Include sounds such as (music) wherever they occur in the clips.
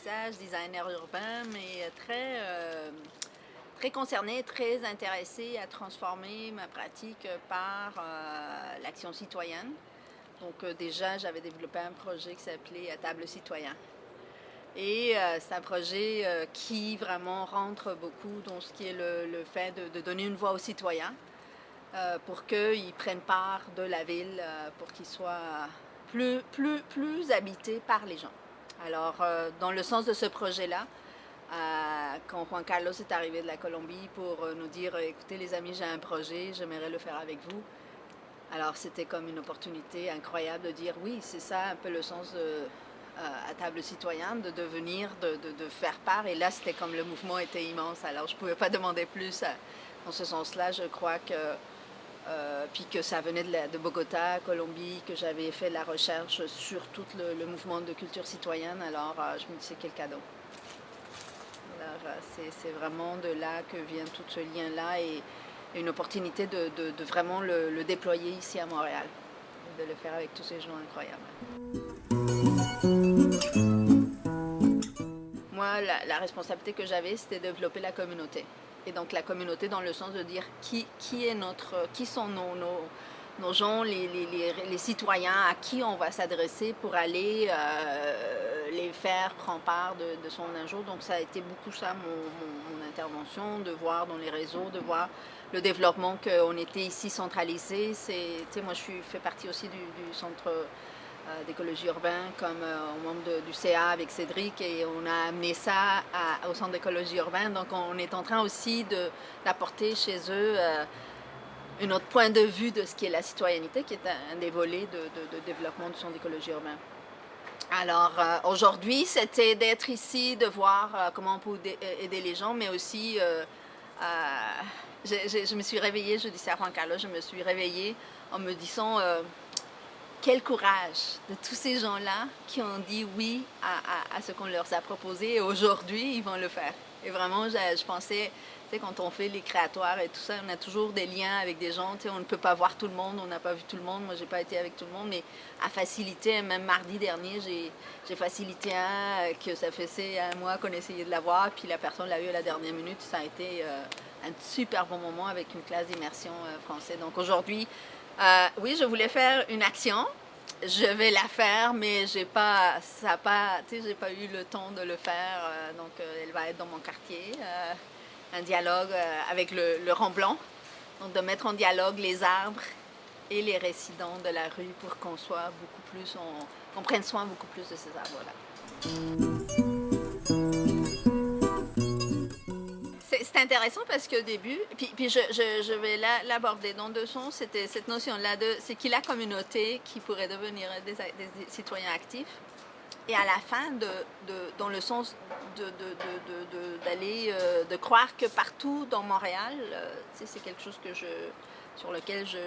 paysage, designer urbain, mais très, euh, très concernée, très intéressée à transformer ma pratique par euh, l'action citoyenne. Donc euh, déjà, j'avais développé un projet qui s'appelait Table citoyen. Et c'est un projet qui vraiment rentre beaucoup dans ce qui est le, fait de, donner une voix aux citoyens pour qu'ils prennent part de la ville, pour qu'ils soient plus, plus, plus habité par les gens. Alors, euh, dans le sens de ce projet-là, euh, quand Juan Carlos est arrivé de la Colombie pour euh, nous dire « Écoutez les amis, j'ai un projet, j'aimerais le faire avec vous », alors c'était comme une opportunité incroyable de dire « Oui, c'est ça un peu le sens à table citoyenne, de devenir, de, de, faire part ». Et là, c'était comme le mouvement était immense, alors je ne pouvais pas demander plus. Dans ce sens-là, je crois que euh, puis que ça venait de, Bogota, Colombie, que j'avais fait la recherche sur tout le, mouvement de culture citoyenne, alors euh, je me disais quel cadeau. Euh, c'est vraiment de là que vient tout ce lien-là et, une opportunité de, vraiment le, déployer ici à Montréal, de le faire avec tous ces gens incroyables. Moi, la responsabilité que j'avais, c'était de développer la communauté et donc la communauté dans le sens de dire qui, qui, est notre, qui sont nos, nos, gens, les, les, les, citoyens à qui on va s'adresser pour aller euh, les faire prendre part de, son un jour. Donc ça a été beaucoup ça mon, intervention, de voir dans les réseaux, de voir le développement qu'on était ici centralisé. Moi je suis, fais partie aussi du, centre d'écologie urbaine comme euh, au membre du CA avec Cédric et on a amené ça au centre d'écologie urbaine. Donc on est en train aussi d'apporter chez eux euh, un autre point de vue de ce qui est la citoyenneté, qui est un, des volets de, développement du centre d'écologie urbaine. Alors aujourd'hui, c'était d'être ici, de voir comment on peut aider les gens, mais aussi, je, me suis réveillée, je dis à Juan Carlos, je me suis réveillée en me disant quel courage de tous ces gens-là qui ont dit oui à, ce qu'on leur a proposé et aujourd'hui, ils vont le faire. Et vraiment, je, pensais, tu sais, quand on fait les créatoires et tout ça, on a toujours des liens avec des gens, tu sais, on ne peut pas voir tout le monde, on n'a pas vu tout le monde, moi j'ai pas été avec tout le monde, mais à faciliter, même mardi dernier, j'ai facilité un que ça faisait un mois qu'on essayait de l'avoir, puis la personne l'a eu à la dernière minute, ça a été euh, un super bon moment avec une classe d'immersion euh, française. Donc aujourd'hui, euh, oui, je voulais faire une action. Je vais la faire, mais j'ai pas, ça pas, j'ai pas eu le temps de le faire. Euh, donc, euh, elle va être dans mon quartier, un dialogue avec le, le rang. Donc, de mettre en dialogue les arbres et les résidents de la rue pour qu'on soit beaucoup plus, on, prenne soin beaucoup plus de ces arbres-là. C'est intéressant parce qu'au début, puis, puis je, je, vais l'aborder dans deux sens, c'était cette notion-là de c'est qui la communauté qui pourrait devenir des, citoyens actifs et à la fin, de, de dans le sens d'aller, de, euh, de, croire que partout dans Montréal, euh, c'est quelque chose que je, sur lequel je,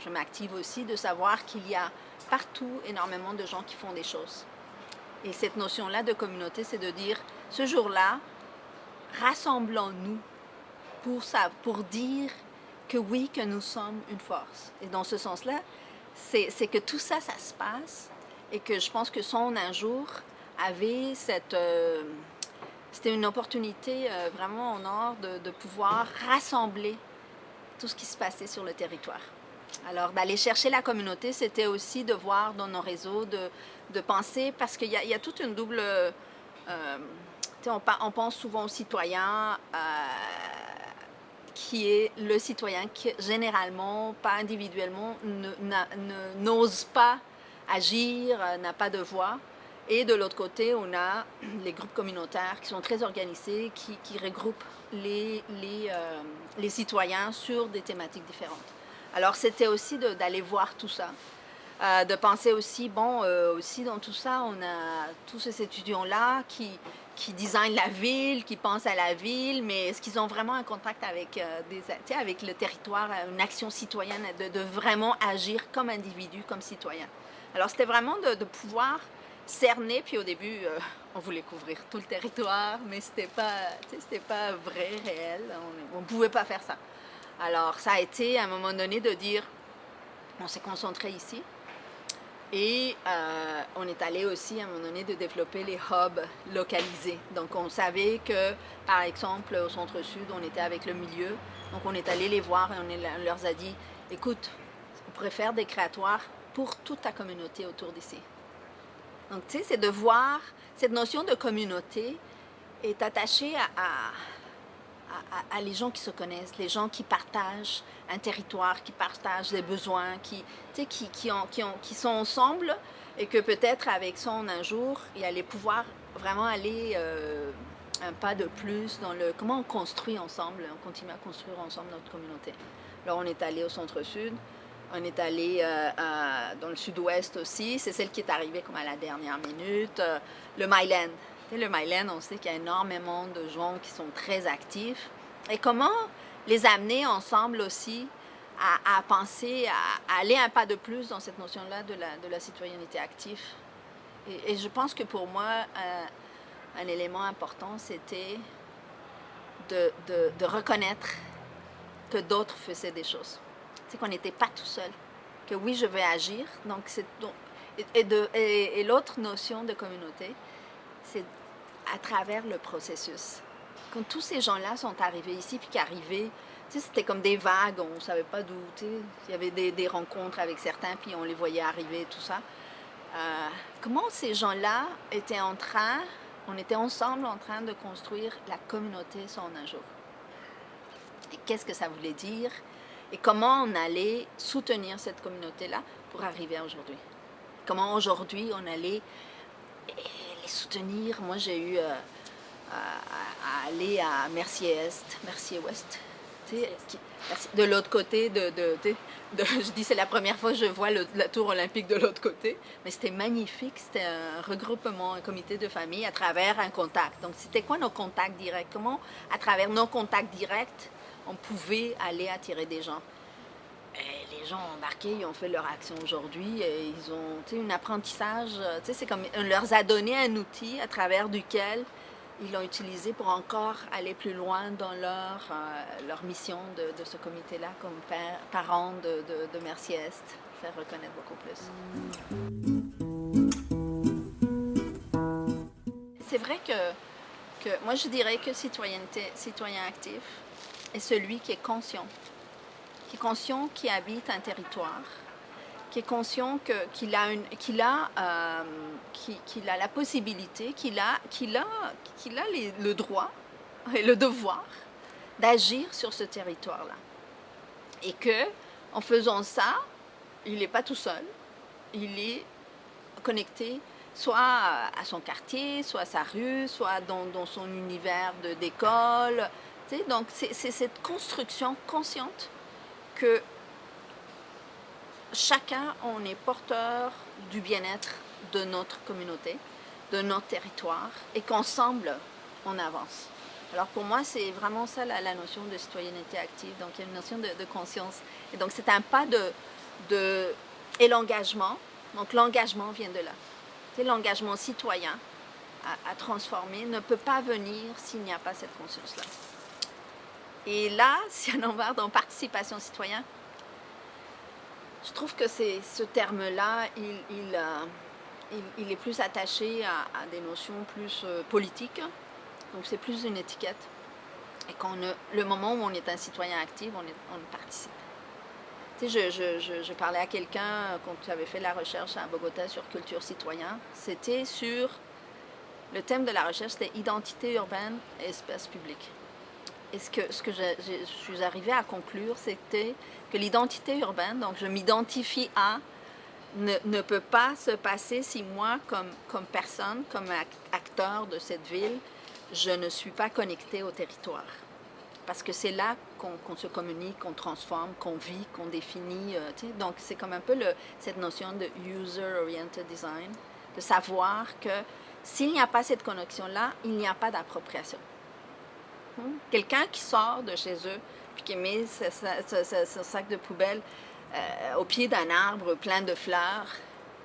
je m'active aussi, de savoir qu'il y a partout énormément de gens qui font des choses. Et cette notion-là de communauté, c'est de dire, ce jour-là, rassemblons-nous pour, pour dire que oui, que nous sommes une force. Et dans ce sens-là, c'est que tout ça, ça se passe et que je pense que son un jour avait cette... Euh, c'était une opportunité euh, vraiment en or de, pouvoir rassembler tout ce qui se passait sur le territoire. Alors d'aller chercher la communauté, c'était aussi de voir dans nos réseaux, de, penser, parce qu'il y, y, a toute une double... Euh, on, pense souvent au citoyen euh, qui est le citoyen qui, généralement, pas individuellement, n'ose pas agir, euh, n'a pas de voix. Et de l'autre côté, on a les groupes communautaires qui sont très organisés, qui, regroupent les, euh, les, citoyens sur des thématiques différentes. Alors c'était aussi d'aller voir tout ça, de penser aussi, bon, aussi dans tout ça, on a tous ces étudiants-là qui, qui designent la ville, qui pensent à la ville, mais est-ce qu'ils ont vraiment un contact avec, euh, des, avec le territoire, une action citoyenne, de, vraiment agir comme individu, comme citoyen? Alors c'était vraiment de, pouvoir cerner, puis au début, euh, on voulait couvrir tout le territoire, mais c'était pas, pas vrai, réel, on ne pouvait pas faire ça. Alors ça a été à un moment donné de dire, on s'est concentré ici, Et euh, on est allé aussi à un moment donné de développer les hubs localisés. Donc on savait que, par exemple, au centre-sud, on était avec le milieu. Donc on est allé les voir et on, leur a dit, écoute, on pourrait faire des créatoires pour toute ta communauté autour d'ici. Donc tu sais, c'est de voir, cette notion de communauté est attachée à à, les gens qui se connaissent, les gens qui partagent un territoire, qui partagent des besoins, qui, qui, qui, qui, ont, qui sont ensemble et que peut-être avec ça, un jour, il allait pouvoir vraiment aller euh, un pas de plus dans le... Comment on construit ensemble, on continue à construire ensemble notre communauté. Alors on est allé au centre-sud, on est allé euh, dans le sud-ouest aussi, c'est celle qui est arrivée comme à la dernière minute, euh, le Myland le Myland, on sait qu'il y a énormément de gens qui sont très actifs. Et comment les amener ensemble aussi à, penser, à, aller un pas de plus dans cette notion-là de la, citoyenneté active? Et, je pense que pour moi, un, élément important, c'était de, reconnaître que d'autres faisaient des choses. C'est qu'on n'était pas tout seul. Que oui, je vais agir. Donc, et, et, et l'autre notion de communauté, c'est à travers le processus. Quand tous ces gens-là sont arrivés ici, puis qu'arrivaient, c'était comme des vagues, on ne savait pas d'où, il y avait des, rencontres avec certains, puis on les voyait arriver, tout ça. Euh, comment ces gens-là étaient en train, on était ensemble en train de construire la communauté son un jour? Qu'est-ce que ça voulait dire? Et comment on allait soutenir cette communauté-là pour arriver à aujourd'hui? Comment aujourd'hui on allait les soutenir. Moi, j'ai eu euh, à, aller à Mercier-Est, Mercier-Ouest, de l'autre côté de, de, de, je dis c'est la première fois que je vois la tour olympique de l'autre côté, mais c'était magnifique, c'était un regroupement, un comité de famille à travers un contact. Donc c'était quoi nos contacts directs? Comment à travers nos contacts directs, on pouvait aller attirer des gens? Les gens embarqués, ils ont fait leur action aujourd'hui, et ils ont un apprentissage, c'est comme on leur a donné un outil à travers duquel ils l'ont utilisé pour encore aller plus loin dans leur, euh, leur mission de, ce comité-là comme parents de, de, Merci-Est, faire reconnaître beaucoup plus. C'est vrai que, que moi je dirais que citoyenneté, citoyen actif est celui qui est conscient qui est conscient qu'il habite un territoire, qui est conscient qu'il a, une, qu'il a, euh, a la possibilité, qu'il a, a, a le droit et le devoir d'agir sur ce territoire-là. Et que, en faisant ça, il n'est pas tout seul, il est connecté soit à son quartier, soit à sa rue, soit dans, dans son univers d'école. Donc, c'est cette construction consciente que chacun, on est porteur du bien-être de notre communauté, de notre territoire, et qu'ensemble, on avance. Alors pour moi, c'est vraiment ça la, notion de citoyenneté active. Donc il y a une notion de, conscience. Et donc c'est un pas de, de et l'engagement. Donc l'engagement vient de là. C'est l'engagement citoyen à, transformer ne peut pas venir s'il n'y a pas cette conscience-là. Et là, (laughs) si on en va dans participation citoyenne, je trouve que ce terme-là, il, euh, il, est plus attaché à, des notions plus euh, politiques. Donc c'est plus une étiquette. Et quand le moment où on est un citoyen actif, on, participe. Tu sais, je, parlais à quelqu'un quand j'avais fait la recherche à Bogota sur culture citoyenne. C'était sur le thème de la recherche, c'était identité urbaine et espace public. Et ce que, je, suis arrivée à conclure, c'était que l'identité urbaine, donc je m'identifie à, ne, peut pas se passer si moi, comme, personne, comme acteur de cette ville, je ne suis pas connectée au territoire. Parce que c'est là qu'on se communique, qu'on transforme, qu'on vit, qu'on définit. Euh, donc c'est comme un peu cette notion de user-oriented design, de savoir que s'il n'y a pas cette connexion-là, il n'y a pas d'appropriation. Quelqu'un qui sort de chez eux, puis qui met ce, sac de poubelle euh, au pied d'un arbre plein de fleurs,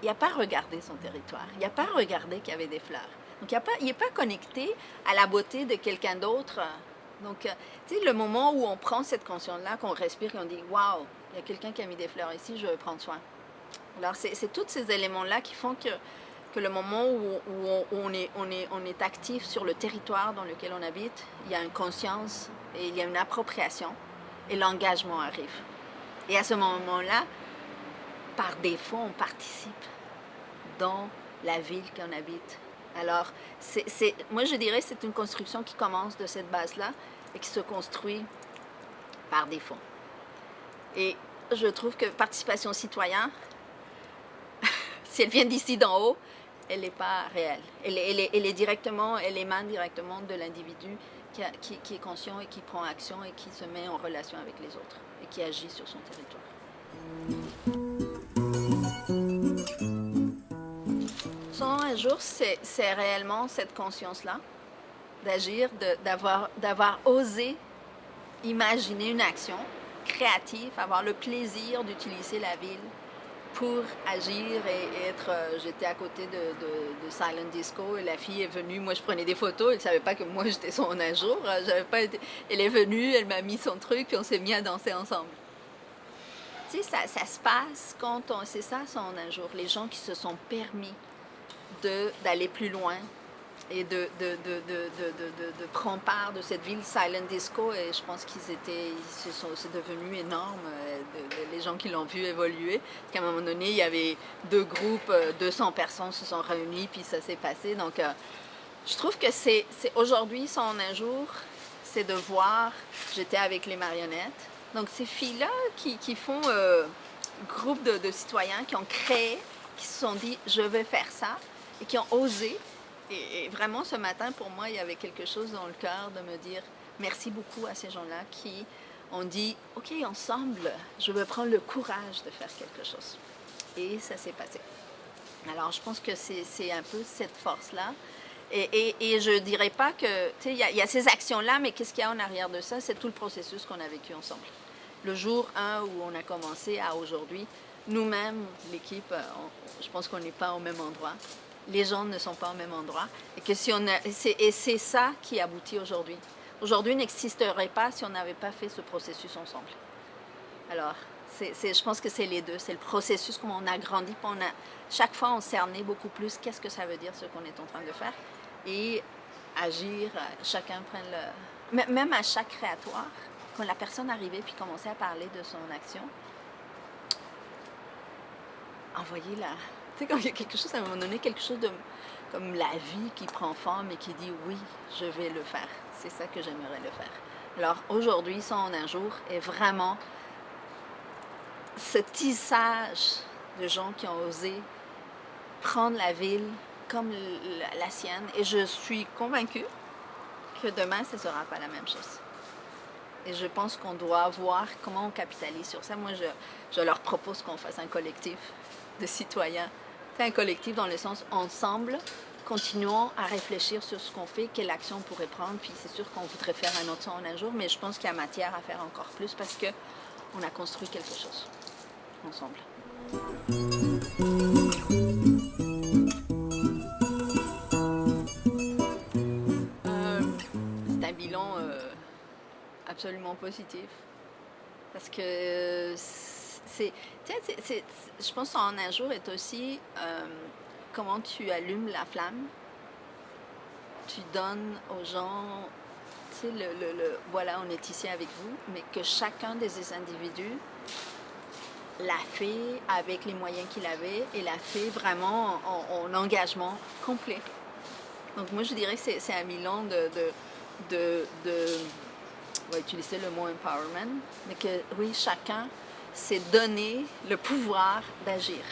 il n'a pas regardé son territoire, il n'a pas regardé qu'il y avait des fleurs. Donc, il n'est pas, connecté à la beauté de quelqu'un d'autre. Donc, euh, tu sais, le moment où on prend cette conscience-là, qu'on respire et on dit « Waouh, il y a quelqu'un qui a mis des fleurs ici, je vais prendre soin. » Alors, c'est tous ces éléments-là qui font que, que le moment où, on, est, actif sur le territoire dans lequel on habite, il y a une conscience et il y a une appropriation et l'engagement arrive. Et à ce moment-là, par défaut, on participe dans la ville qu'on habite. Alors, moi je dirais que c'est une construction qui commence de cette base-là et qui se construit par défaut. Et je trouve que participation citoyenne, si elle vient d'ici d'en haut, elle n'est pas réelle. Elle est, directement, elle émane directement de l'individu qui, qui, est conscient et qui prend action et qui se met en relation avec les autres et qui agit sur son territoire. Son un jour, c'est réellement cette conscience-là, d'agir, d'avoir osé imaginer une action créative, avoir le plaisir d'utiliser la ville pour agir et être... Euh, j'étais à côté de, Silent Disco et la fille est venue, moi je prenais des photos, elle ne savait pas que moi (laughs) j'étais son un jour, euh, pas elle est venue, elle m'a mis son truc, puis on s'est mis à danser ensemble. Tu sais, ça, ça se passe quand on... C'est ça son un jour, les gens qui se sont permis d'aller plus loin, et de, prendre part de cette ville Silent Disco et je pense qu'ils étaient, c'est devenu énorme, euh, les gens qui l'ont vu évoluer. Qu'à un moment donné, il y avait deux groupes, 200 euh, personnes se sont réunies puis ça s'est passé. Donc, euh, je trouve que c'est aujourd'hui, son un jour, c'est de voir, j'étais avec les marionnettes, donc ces filles-là qui, font groupe de, de citoyens qui ont créé, qui se sont dit, je vais faire ça, et qui ont osé et, vraiment, ce matin, pour moi, il y avait quelque chose dans le cœur de me dire merci beaucoup à ces gens-là qui ont dit « Ok, ensemble, je veux prendre le courage de faire quelque chose. » Et ça s'est passé. Alors, je pense que c'est un peu cette force-là. Et, je ne dirais pas que, tu sais, il y, a ces actions-là, mais qu'est-ce qu'il y a en arrière de ça? C'est tout le processus qu'on a vécu ensemble. Le jour 1 où on a commencé à aujourd'hui, nous-mêmes, l'équipe, je pense qu'on n'est pas au même endroit les gens ne sont pas au même endroit. Et que si on et c'est ça qui aboutit aujourd'hui. Aujourd'hui n'existerait pas si on n'avait pas fait ce processus ensemble. Alors, je pense que c'est les deux. C'est le processus comment on a grandi. A, chaque fois, on cernait beaucoup plus qu'est-ce que ça veut dire ce qu'on est en train de faire. Et agir, chacun prenne le... Même à chaque créatoire, quand la personne arrivait puis commençait à parler de son action, sais, quand il y a quelque chose, à un moment donné, quelque chose comme la vie qui prend forme et qui dit oui, je vais le faire. C'est ça que j'aimerais le faire. Alors aujourd'hui, son un jour est vraiment ce tissage de gens qui ont osé prendre la ville comme la sienne. Et je suis convaincue que demain, ce ne sera pas la même chose. Et je pense qu'on doit voir comment on capitalise sur ça. Moi, je, je leur propose qu'on fasse un collectif de citoyens un collectif dans le sens ensemble, continuons à réfléchir sur ce qu'on fait, quelle action on pourrait prendre, puis c'est sûr qu'on voudrait faire un autre son un jour, mais je pense qu'il y a matière à faire encore plus parce que on a construit quelque chose ensemble. Euh, c'est un bilan euh, absolument positif parce que je pense qu'en un jour est aussi euh, comment tu allumes la flamme. Tu donnes aux gens, tu sais, le, voilà, on est ici avec vous, mais que chacun des individus l'a fait avec les moyens qu'il avait et l'a fait vraiment en, engagement complet. Donc moi je dirais que c'est un bilan de, de, de on va utiliser le mot empowerment, mais que oui, chacun c'est donner le pouvoir d'agir.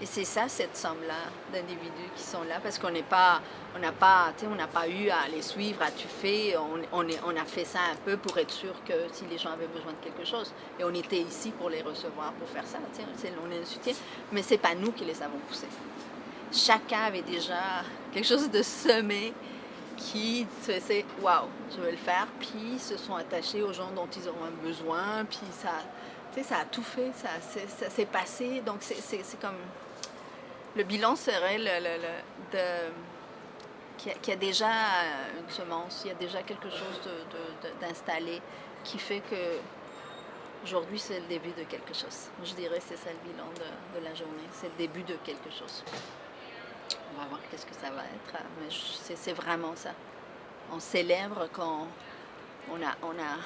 Et c'est ça, cette somme-là d'individus qui sont là, parce qu'on n'est pas, on n'a pas, on n'a pas eu à les suivre, à tu fais, on, est, on a fait ça un peu pour être sûr que si les gens avaient besoin de quelque chose, et on était ici pour les recevoir, pour faire ça, on est un soutien, mais c'est pas nous qui les avons poussés. Chacun avait déjà quelque chose de semé qui c'est waouh, je vais le faire, puis se sont attachés aux gens dont ils auront besoin, puis ça, ça a tout fait, ça, s'est passé. Donc, c'est comme... Le bilan serait le, de qu'il y, a déjà une semence, il y a déjà quelque chose d'installé qui fait que Aujourd'hui, c'est le début de quelque chose. Je dirais c'est ça le bilan de, la journée. C'est le début de quelque chose. On va voir qu'est-ce que ça va être, mais c'est vraiment ça. On célèbre quand on a, on a,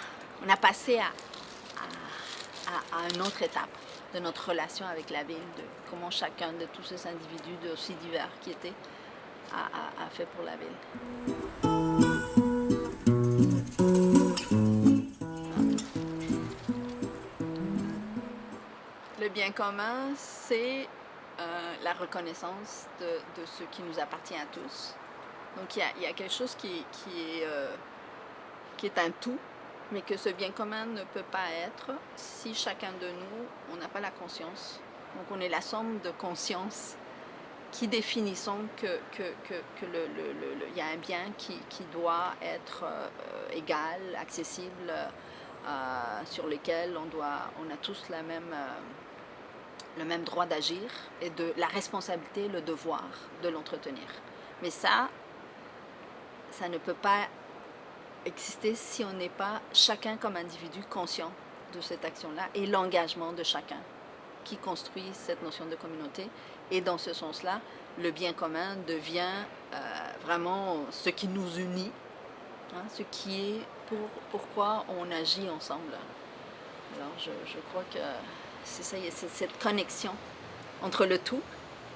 on a passé à, une autre étape de notre relation avec la ville, de comment chacun de tous ces individus, aussi divers qui étaient, a, fait pour la ville. bien commun, c'est euh, la reconnaissance de, ce qui nous appartient à tous. Donc il y a, quelque chose qui, est, euh, qui est un tout, mais que ce bien commun ne peut pas être si chacun de nous, on n'a pas la conscience. Donc on est la somme de conscience qui définissons que, que, que, que le, le, y a un bien qui, qui doit être euh, égal, accessible, sur lequel on, doit, on a tous la même le même droit d'agir et de la responsabilité, le devoir de l'entretenir. Mais ça, ça ne peut pas exister si on n'est pas chacun comme individu conscient de cette action-là et l'engagement de chacun qui construit cette notion de communauté. Et dans ce sens-là, le bien commun devient euh, vraiment ce qui nous unit, hein, ce qui est pour, pourquoi on agit ensemble. Alors je, je crois que c'est ça, c'est cette connexion entre le tout,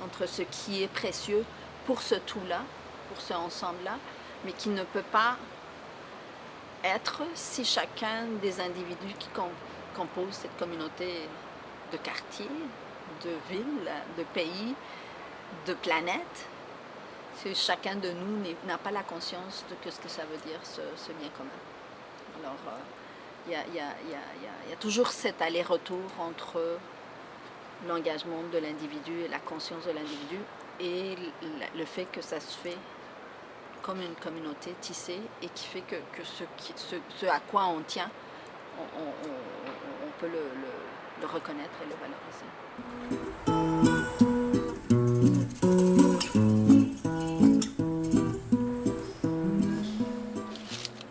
entre ce qui est précieux pour ce tout-là, pour ce ensemble-là, mais qui ne peut pas être si chacun des individus qui composent cette communauté de quartier, de ville, de pays, de planète, si chacun de nous n'a pas la conscience de ce que ça veut dire, ce, bien commun. Alors, euh, il y a, toujours cet aller-retour entre l'engagement de l'individu et la conscience de l'individu et le fait que ça se fait comme une communauté tissée et qui fait que, ce, à quoi on tient, on, peut le, reconnaître et le valoriser.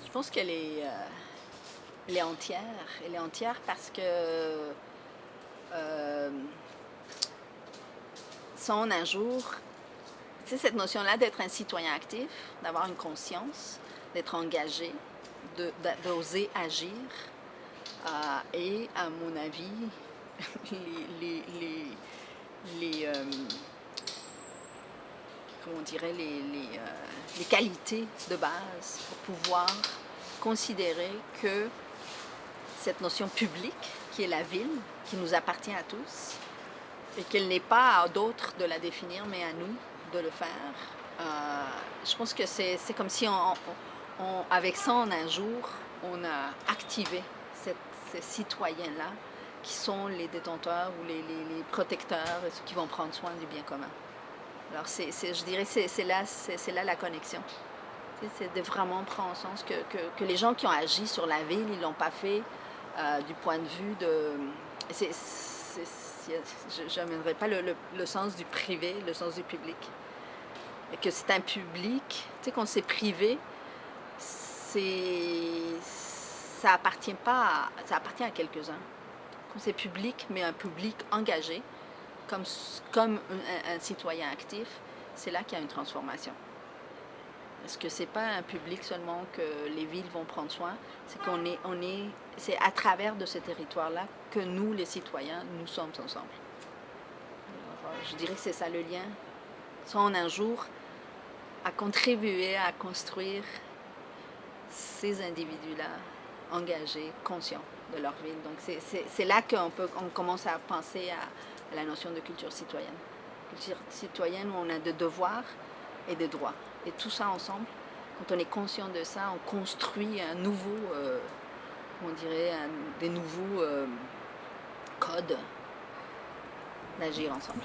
Je pense qu'elle est... Euh, est entière. Elle est entière parce que euh, son un jour, c'est cette notion-là d'être un citoyen actif, d'avoir une conscience, d'être engagé, d'oser agir. Euh, et à mon avis, (laughs) les, euh, comment dirait, les, les qualités de base pour pouvoir considérer que cette notion publique qui est la ville, qui nous appartient à tous, et qu'il n'est pas à d'autres de la définir, mais à nous de le faire. Euh, je pense que c'est comme si, on, avec ça, en un jour, on a activé ces citoyens-là qui sont les détenteurs ou les, les, protecteurs, ceux qui vont prendre soin du bien commun. Alors, c'est je dirais, c'est là, là la connexion. C'est de vraiment prendre en sens que, que, que, les gens qui ont agi sur la ville, ils ne l'ont pas fait euh, du point de vue de... je n'amènerai pas le, sens du privé, le sens du public. Et que c'est un public, tu sais, quand c'est privé, ça appartient pas, à quelques-uns. Quand c'est public, mais un public engagé, comme, comme un citoyen actif, c'est là qu'il y a une transformation. Parce que c'est pas un public seulement que les villes vont prendre soin, c'est qu'on est, on est, c'est à travers de ce territoire-là que nous, les citoyens, nous sommes ensemble. je dirais que c'est ça le lien. Soit un jour à contribuer à construire ces individus-là engagés, conscients de leur ville. Donc c'est là qu'on on commence à penser à la notion de culture citoyenne. Culture citoyenne où on a des devoirs et des droits. Et tout ça ensemble, quand on est conscient de ça, on construit un nouveau, euh, on dirait, des nouveaux euh, codes d'agir ensemble.